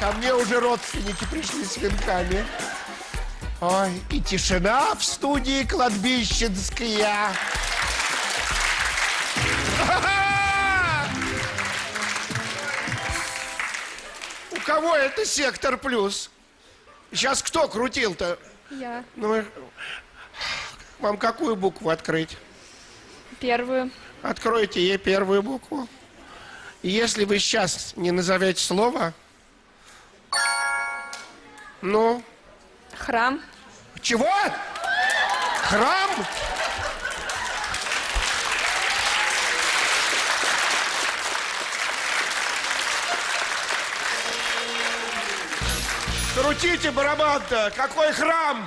Ко мне уже родственники пришли с венками. Ой, и тишина в студии кладбищенская. У кого это сектор плюс? Сейчас кто крутил-то? Я. Ну, вам какую букву открыть? Первую. Откройте ей первую букву. И если вы сейчас не назовете слово, ну, Храм. чего? Храм? Крутите барабан-то! Какой храм?